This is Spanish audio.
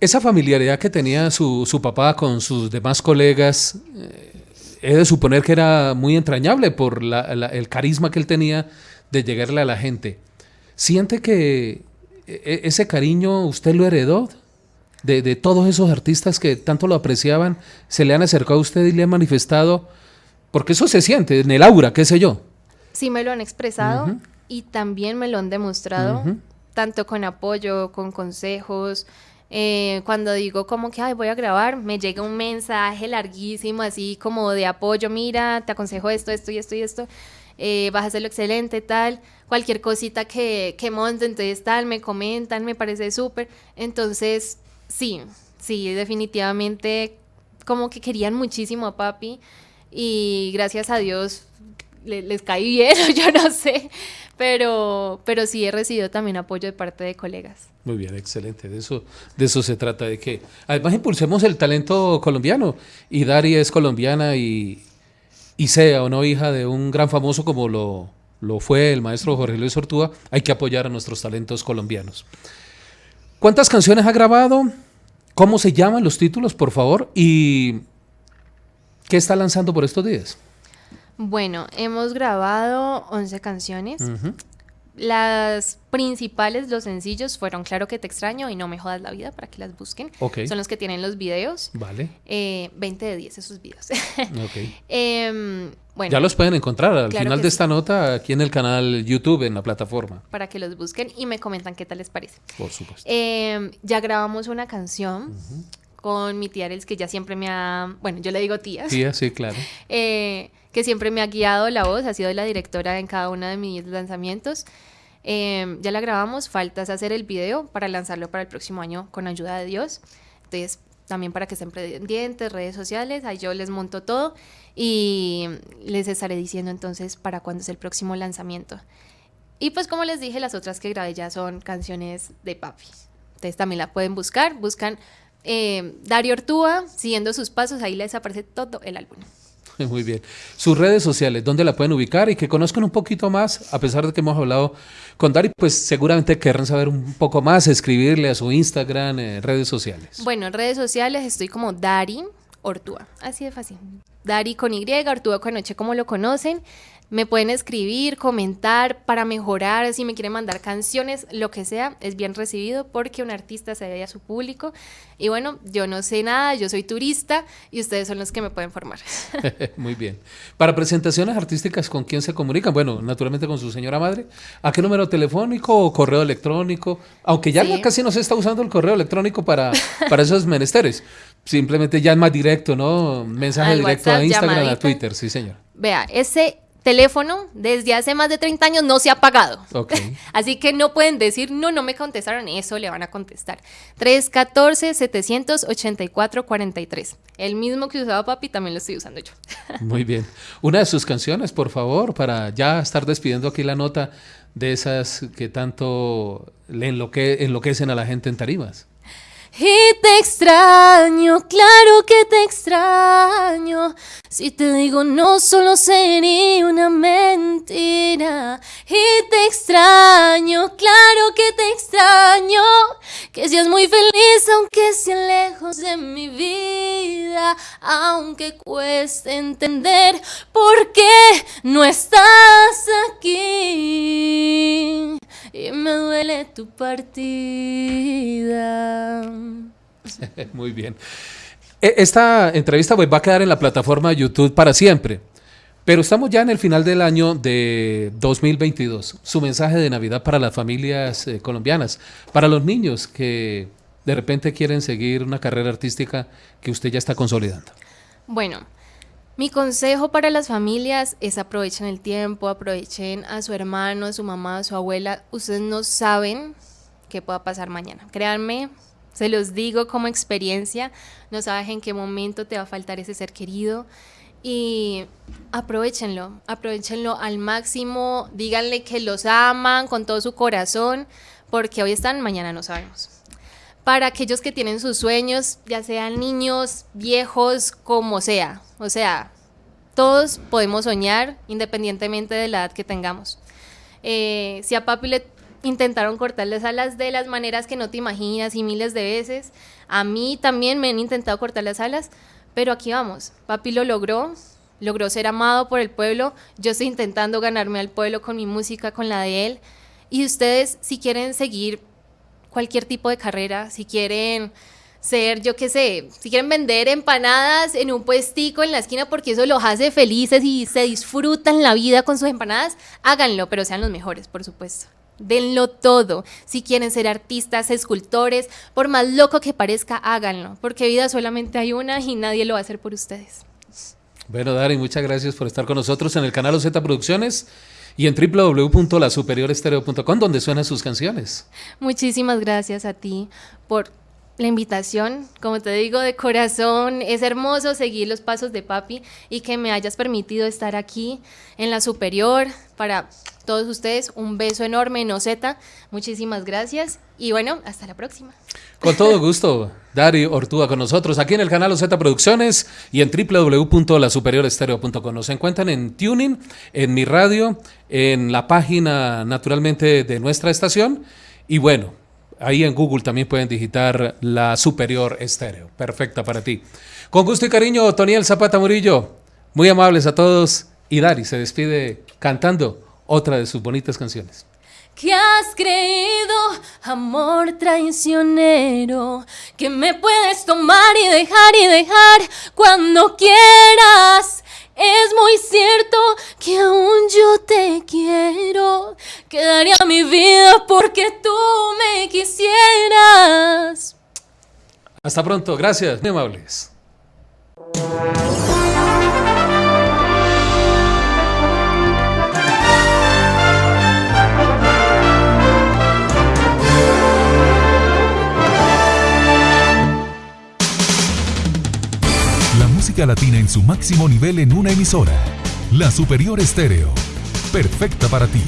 Esa familiaridad que tenía su, su papá con sus demás colegas, eh, he de suponer que era muy entrañable por el carisma que él tenía de llegarle a la gente. ¿Siente que e- ese cariño usted lo heredó? De, de todos esos artistas que tanto lo apreciaban, se le han acercado a usted y le han manifestado, porque eso se siente en el aura, qué sé yo. Sí me lo han expresado y también me lo han demostrado, tanto con apoyo, con consejos. Eh, cuando digo como que Ay, voy a grabar, me llega un mensaje larguísimo, así como de apoyo, mira, te aconsejo esto, esto y esto y esto, eh, vas a hacerlo excelente, tal, cualquier cosita que, que monte, entonces tal, me comentan, me parece súper. Entonces, sí, sí, definitivamente como que querían muchísimo a papi y gracias a Dios le- les caí bien, yo no sé, pero, pero sí he recibido también apoyo de parte de colegas. Muy bien, excelente. De eso, de eso se trata, de que además impulsemos el talento colombiano. Y Dari es colombiana y, y sea o no hija de un gran famoso como lo, lo fue el maestro Jorge Luis Ortúa, hay que apoyar a nuestros talentos colombianos. ¿Cuántas canciones ha grabado? ¿Cómo se llaman los títulos, por favor? ¿Y qué está lanzando por estos días? Bueno, hemos grabado 11 canciones. Ujú. Las principales, los sencillos, fueron Claro que te extraño y No me jodas la vida para que las busquen. Ok. Son los que tienen los videos. Vale. Eh, 20 de 10 esos videos. ok. Em, bueno, ya los pueden encontrar al Claro final de sí. esta nota aquí en el canal YouTube, en la plataforma, para que los busquen y me comentan qué tal les parece. por supuesto. Em, ya grabamos una canción con mi tía Arelis, que ya siempre me ha, bueno, yo le digo tía, Sí, sí, claro. eh, que siempre me ha guiado la voz, ha sido la directora en cada uno de mis lanzamientos. Em, ya la grabamos, falta es hacer el video para lanzarlo para el próximo año con ayuda de Dios. Entonces, también para que estén pendientes, redes sociales, ahí yo les monto todo y les estaré diciendo entonces para cuándo es el próximo lanzamiento. Y pues como les dije, las otras que grabé ya son canciones de papi. Entonces también la pueden buscar, buscan eh, Dario Ortúa, siguiendo sus pasos, ahí les aparece todo el álbum. Muy bien. Sus redes sociales, ¿dónde la pueden ubicar? Y que conozcan un poquito más, a pesar de que hemos hablado con Dari, pues seguramente querrán saber un poco más, escribirle a su Instagram, eh, redes sociales. Bueno, en redes sociales estoy como Dari Ortúa, así de fácil. Dari con Y, Ortúa con Noche, como lo conocen. Me pueden escribir, comentar para mejorar, si me quieren mandar canciones, lo que sea, es bien recibido porque un artista se debe a su público. Y bueno, yo no sé nada, yo soy turista y ustedes son los que me pueden formar. Muy bien. Para presentaciones artísticas, ¿con quién se comunican? Bueno, naturalmente con su señora madre. ¿A qué número telefónico o correo electrónico? Aunque ya Sí. casi no se está usando el correo electrónico para, para esos menesteres. Simplemente ya es más directo, ¿no? Mensaje Al directo a Instagram, a. Twitter, sí, señor. Vea, ese teléfono desde hace más de 30 años no se ha pagado. Así que no pueden decir, no, no me contestaron, eso le van a contestar. 314-784-43. El mismo que usaba papi también lo estoy usando yo. Muy bien. Una de sus canciones, por favor, para ya estar despidiendo aquí la nota de esas que tanto le enloque- enloquecen a la gente en tarimas. Y te extraño, claro que te extraño. Si te digo no, solo sería una mentira. Y te extraño, claro que te extraño. Que seas muy feliz, aunque sea lejos de mi vida. Aunque cueste entender por qué no estás aquí. Y me duele tu partida. Muy bien. E- Esta entrevista pues, va a quedar en la plataforma de YouTube para siempre. Pero estamos ya en el final del año de 2022. Su mensaje de Navidad para las familias eh, colombianas, para los niños que de repente quieren seguir una carrera artística que usted ya está consolidando. Bueno, mi consejo para las familias es aprovechen el tiempo, aprovechen a su hermano, a su mamá, a su abuela. Ustedes no saben qué pueda pasar mañana. Créanme, se los digo como experiencia, no sabes en qué momento te va a faltar ese ser querido. Y aprovechenlo, aprovechenlo al máximo, díganle que los aman con todo su corazón, porque hoy están, mañana no sabemos. Para aquellos que tienen sus sueños, ya sean niños, viejos, como sea. O sea, todos podemos soñar independientemente de la edad que tengamos. Eh, si a papi le intentaron cortar las alas de las maneras que no te imaginas y miles de veces, a mí también me han intentado cortar las alas, pero aquí vamos. Papi lo logró, logró ser amado por el pueblo. Yo estoy intentando ganarme al pueblo con mi música, con la de él. Y ustedes, si quieren seguir cualquier tipo de carrera, si quieren ser, yo qué sé, si quieren vender empanadas en un puestico en la esquina porque eso los hace felices y se disfrutan la vida con sus empanadas, háganlo, pero sean los mejores, por supuesto. Denlo todo. Si quieren ser artistas, escultores, por más loco que parezca, háganlo, porque vida solamente hay una y nadie lo va a hacer por ustedes. Bueno, Dari, muchas gracias por estar con nosotros en el canal OZ Producciones y en www.lasuperiorestereo.com donde suenan sus canciones. Muchísimas gracias a ti por la invitación. Como te digo, de corazón, es hermoso seguir los pasos de papi y que me hayas permitido estar aquí en la superior para todos ustedes. Un beso enorme en Ozeta. Muchísimas gracias y bueno, hasta la próxima. Con todo gusto, Dari Ortúa con nosotros aquí en el canal OZ Producciones y en www.lasuperiorestereo.com. Nos encuentran en Tuning, en mi radio, en la página naturalmente de nuestra estación y bueno, ahí en Google también pueden digitar la Superior Estéreo. Perfecta para ti. Con gusto y cariño, Toniel Zapata Murillo. Muy amables a todos. Y Dari se despide cantando otra de sus bonitas canciones. ¿Qué has creído, amor traicionero, que me puedes tomar y dejar y dejar cuando quieras. Es muy cierto que aún yo te quiero, que daría mi vida porque tú me quisieras. Hasta pronto, gracias, muy amables. Latina en su máximo nivel en una emisora. La Superior Estéreo. Perfecta para ti.